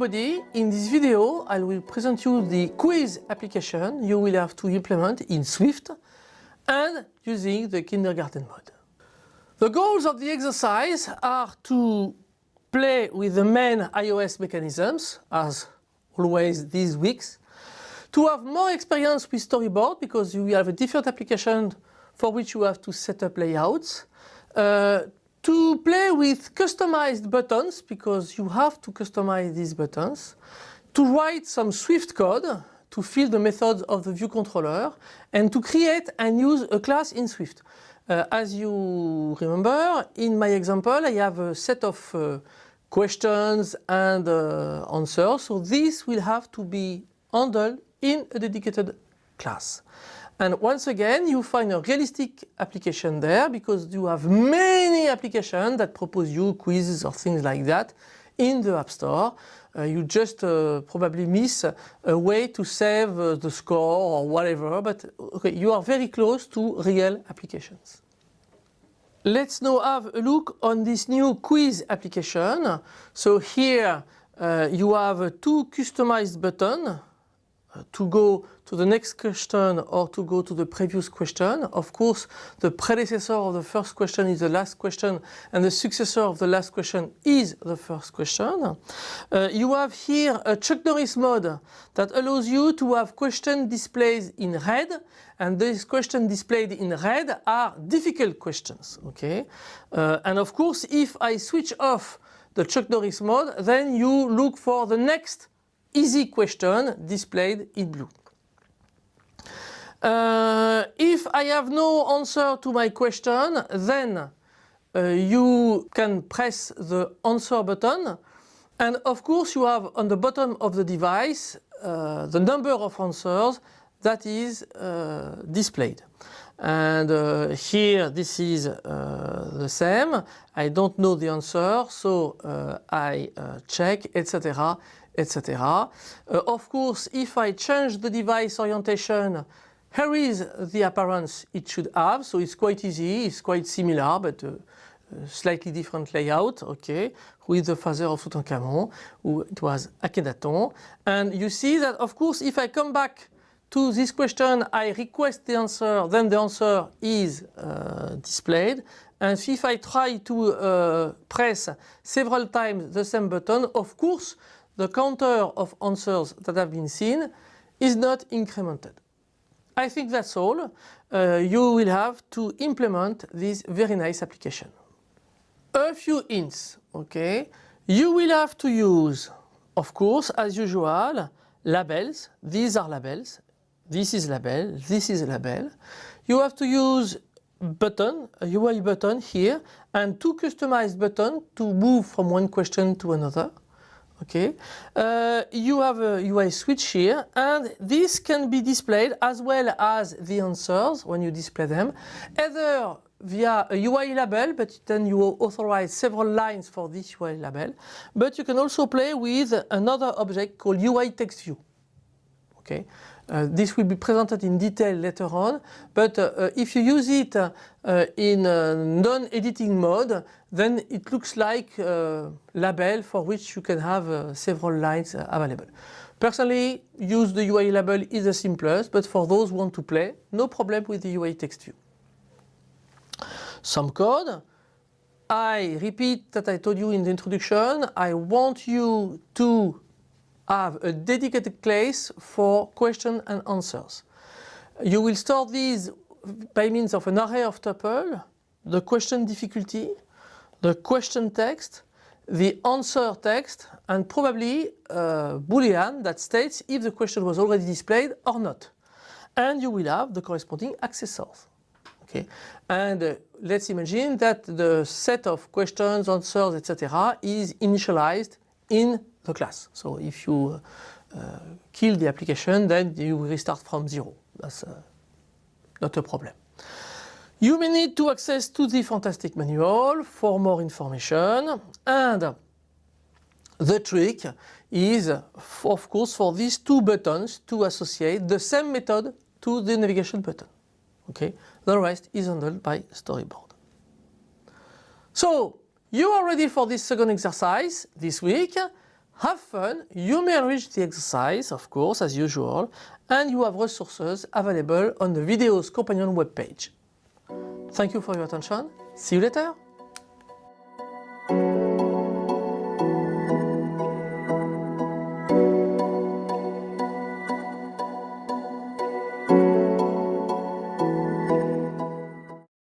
everybody, in this video I will present you the quiz application you will have to implement in Swift and using the kindergarten mode. The goals of the exercise are to play with the main iOS mechanisms, as always these weeks, to have more experience with storyboard because you have a different application for which you have to set up layouts, uh, to play with customized buttons because you have to customize these buttons, to write some Swift code to fill the methods of the view controller and to create and use a class in Swift. Uh, as you remember, in my example I have a set of uh, questions and uh, answers, so this will have to be handled in a dedicated class. And once again, you find a realistic application there because you have many applications that propose you quizzes or things like that in the App Store. Uh, you just uh, probably miss a way to save uh, the score or whatever, but okay, you are very close to real applications. Let's now have a look on this new quiz application. So here uh, you have two customized buttons to go to the next question or to go to the previous question. Of course, the predecessor of the first question is the last question and the successor of the last question is the first question. Uh, you have here a Chuck Norris mode that allows you to have question displayed in red and these questions displayed in red are difficult questions. Okay, uh, And of course, if I switch off the Chuck Norris mode, then you look for the next easy question displayed in blue. Uh, if I have no answer to my question, then uh, you can press the answer button and of course you have on the bottom of the device uh, the number of answers that is uh, displayed. And uh, here this is uh, the same. I don't know the answer so I check etc etc. Uh, of course, if I change the device orientation, here is the appearance it should have. So it's quite easy, it's quite similar, but uh, slightly different layout, okay, with the father of Tutankhamun, who it was Akhenaton. And you see that, of course, if I come back to this question, I request the answer, then the answer is uh, displayed. And if I try to uh, press several times the same button, of course, the counter of answers that have been seen is not incremented. I think that's all. Uh, you will have to implement this very nice application. A few hints, okay? You will have to use, of course, as usual, labels. These are labels. This is label, this is label. You have to use button, a UI button here, and two customized buttons to move from one question to another okay. Uh, you have a UI switch here and this can be displayed as well as the answers when you display them either via a UI label but then you will authorize several lines for this UI label but you can also play with another object called UI text view. Okay uh, this will be presented in detail later on, but uh, uh if you use it uh, in non-editing mode, then it looks like a label for which you can have uh, several lines available. Personally, use the UI label is the simplest, but for those who want to play, no problem with the UI text view. Some code. I repeat that I told you in the introduction, I want you to have a dedicated place for question and answers. You will store these by means of an array of tuple, the question difficulty, the question text, the answer text, and probably a boolean that states if the question was already displayed or not. And you will have the corresponding accessors. Okay, and uh, let's imagine that the set of questions, answers, etc. is initialized in the class. So if you uh, kill the application, then you restart from zero. That's uh, not a problem. You may need to access to the Fantastic Manual for more information and the trick is of course for these two buttons to associate the same method to the navigation button. Okay, the rest is handled by storyboard. So you are ready for this second exercise this week. Have fun, you may enrich the exercise, of course, as usual, and you have resources available on the Videos Companion webpage. Thank you for your attention. See you later!